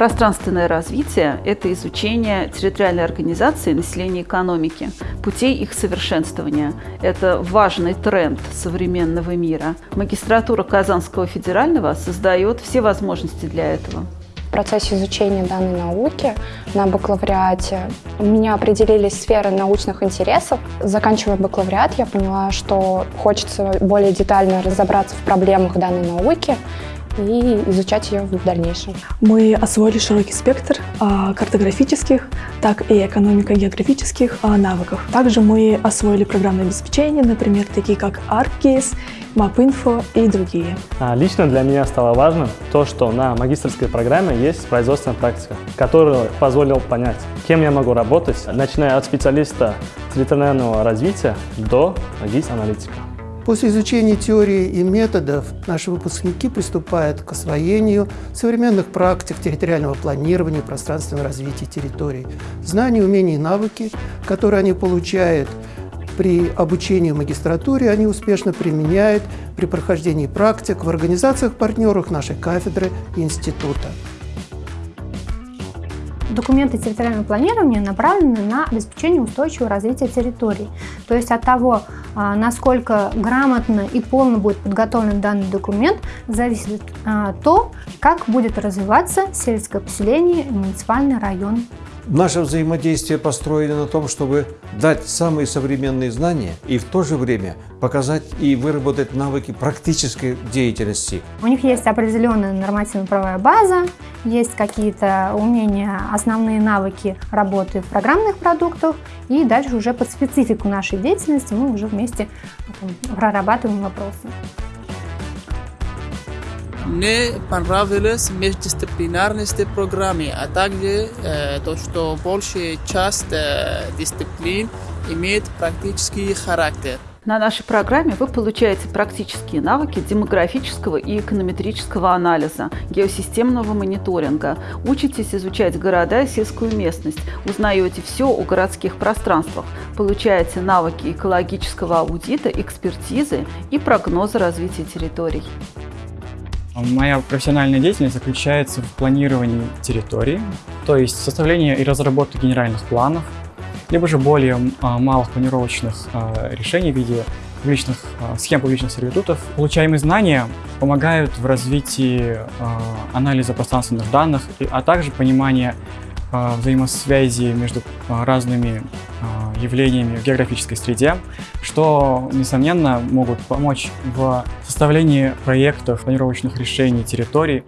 Пространственное развитие – это изучение территориальной организации населения экономики, путей их совершенствования. Это важный тренд современного мира. Магистратура Казанского федерального создает все возможности для этого. В процессе изучения данной науки на бакалавриате меня определились сферы научных интересов. Заканчивая бакалавриат, я поняла, что хочется более детально разобраться в проблемах данной науки и изучать ее в дальнейшем. Мы освоили широкий спектр а, картографических, так и экономико-географических а, навыков. Также мы освоили программное обеспечение, например, такие как ArcGIS, MapInfo и другие. А, лично для меня стало важным то, что на магистрской программе есть производственная практика, которая позволила понять, кем я могу работать, начиная от специалиста территориального развития до гис-аналитика. После изучения теории и методов наши выпускники приступают к освоению современных практик территориального планирования и пространственного развития территорий. Знания, умения и навыки, которые они получают при обучении в магистратуре, они успешно применяют при прохождении практик в организациях-партнерах нашей кафедры и института. Документы территориального планирования направлены на обеспечение устойчивого развития территорий. То есть от того, а, насколько грамотно и полно будет подготовлен данный документ, зависит а, то, как будет развиваться сельское поселение и муниципальный район. Наше взаимодействие построено на том, чтобы дать самые современные знания и в то же время показать и выработать навыки практической деятельности. У них есть определенная нормативно-правовая база, есть какие-то умения, основные навыки работы в программных продуктах, и дальше уже под специфику нашей деятельности мы уже вместе прорабатываем вопросы. Мне понравились междисциплинарности программы, а также э, то, что большая часть э, дисциплин имеет практический характер. На нашей программе вы получаете практические навыки демографического и эконометрического анализа, геосистемного мониторинга, учитесь изучать города и сельскую местность, узнаете все о городских пространствах, получаете навыки экологического аудита, экспертизы и прогноза развития территорий. Моя профессиональная деятельность заключается в планировании территории, то есть составлении и разработке генеральных планов, либо же более а, малых планировочных а, решений в виде публичных, а, схем публичных сервитутов. Получаемые знания помогают в развитии анализа пространственных данных, а также понимания взаимосвязи между разными явлениями в географической среде, что, несомненно, могут помочь в составлении проектов планировочных решений территорий.